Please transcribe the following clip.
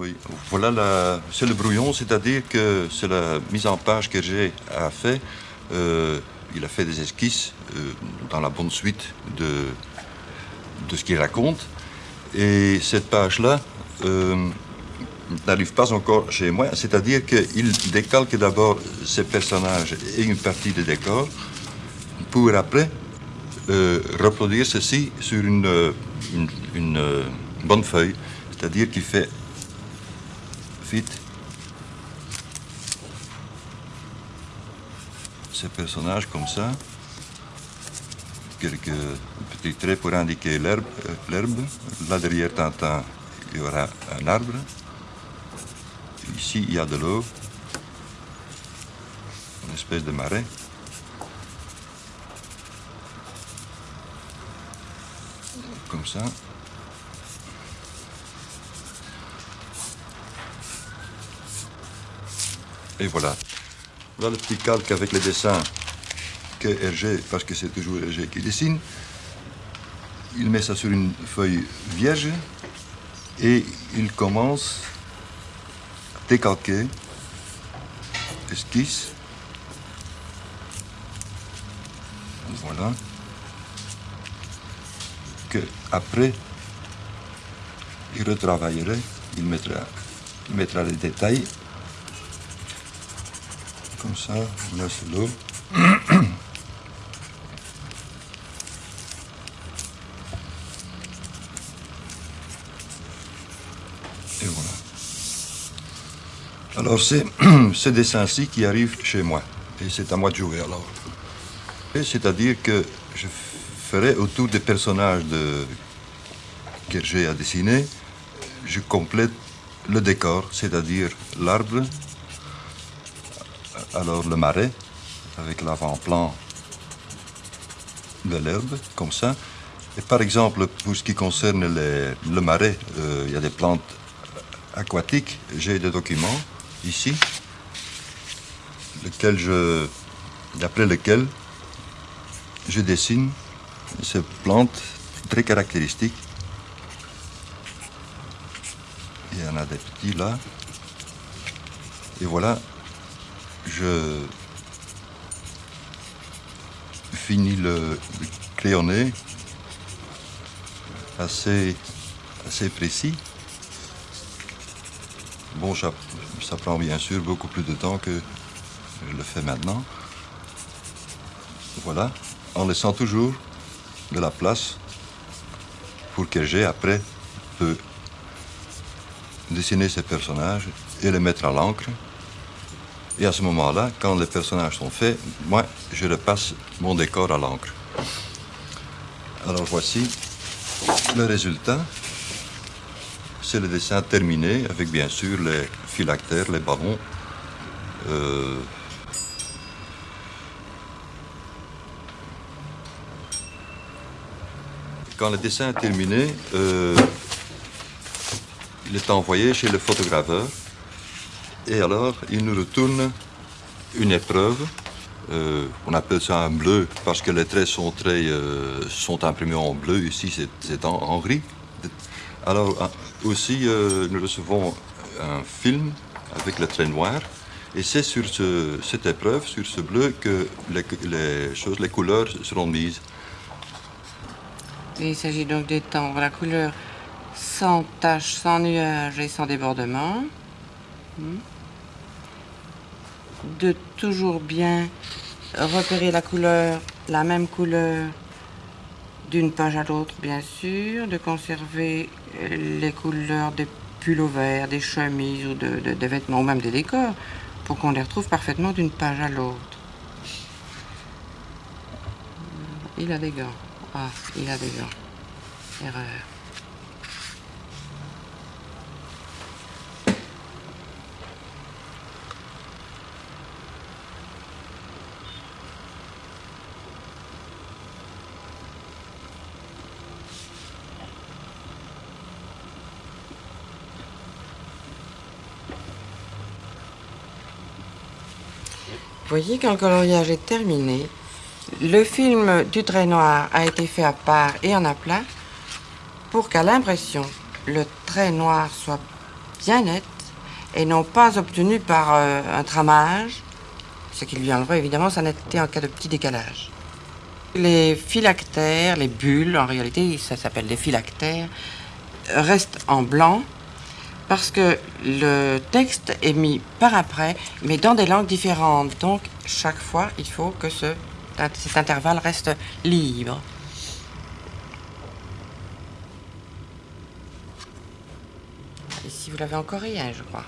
Oui, voilà, c'est le brouillon, c'est-à-dire que c'est la mise en page que j'ai a fait. Euh, il a fait des esquisses euh, dans la bonne suite de, ce qu'il raconte. Et cette page-là euh, n'arrive pas encore chez moi, c'est-à-dire qu'il décalque d'abord ses personnages et une partie des décors pour après reproduire ceci sur une bonne feuille, c'est-à-dire qu'il fait vite ces personnages comme ça. Quelques petits traits pour indiquer l'herbe. Là derrière Tintin, il y aura un arbre. Ici, il y a de l'eau. Une espèce de marais. Comme ça. Et voilà. Voilà le petit calque avec les dessins que Hergé, parce que c'est toujours Hergé qui dessine. Il met ça sur une feuille vierge et il commence à décalquer, esquisse. Voilà. Que après, il retravaillerait, il mettra, il mettra les détails comme ça, on laisse l'eau. Et voilà. Alors c'est ce dessin-ci qui arrive chez moi. Et c'est à moi de jouer alors. C'est-à-dire que je ferai autour des personnages que j'ai à dessiner, je complète le décor, c'est-à-dire l'arbre, alors le marais, avec l'avant-plan de l'herbe, comme ça. Et par exemple, pour ce qui concerne le marais, euh, il y a des plantes aquatiques. J'ai des documents ici, d'après lesquels je dessine ces plantes très caractéristiques. Il y en a des petits là. Et voilà je finis le, crayonné assez, assez précis. Bon, ça, prend bien sûr beaucoup plus de temps que je le fais maintenant. Voilà, en laissant toujours de la place pour que j'ai après peut dessiner ces personnages et les mettre à l'encre et à ce moment-là, quand les personnages sont faits, moi, je repasse mon décor à l'encre. Alors voici le résultat. C'est le dessin terminé avec bien sûr les phylactères, les ballons. Euh, quand le dessin est terminé, euh, il est envoyé chez le photograveur et alors, il nous retourne une épreuve. Euh, on appelle ça un bleu parce que les traits sont, très, euh, imprimés en bleu. Ici, c'est en, gris. Alors, aussi, euh, nous recevons un film avec le trait noir. Et c'est sur cette épreuve, sur ce bleu, que les, choses, les couleurs seront mises. Il s'agit donc d'étendre la couleur sans tache, sans nuage et sans débordement. Hmm de toujours bien repérer la couleur, la même couleur d'une page à l'autre, bien sûr, de conserver les couleurs des pulls verts, des chemises ou de, des vêtements, ou même des décors, pour qu'on les retrouve parfaitement d'une page à l'autre. Il a des gants. Ah, il a des gants. Erreur. Voyez, quand le coloriage est terminé, le film du trait noir a été fait à part et en aplat pour qu'à l'impression, le trait noir soit bien nette et non pas obtenue par euh, un tramage, ce qui lui enlèverait évidemment sa netteté en cas de petit décalage. Les phylactères, les bulles, en réalité ça s'appelle des phylactères, restent en blanc parce que le texte est mis par après, mais dans des langues différentes. Donc chaque fois, il faut que ce, cet intervalle reste libre. Ici, vous l'avez encore rien, je crois.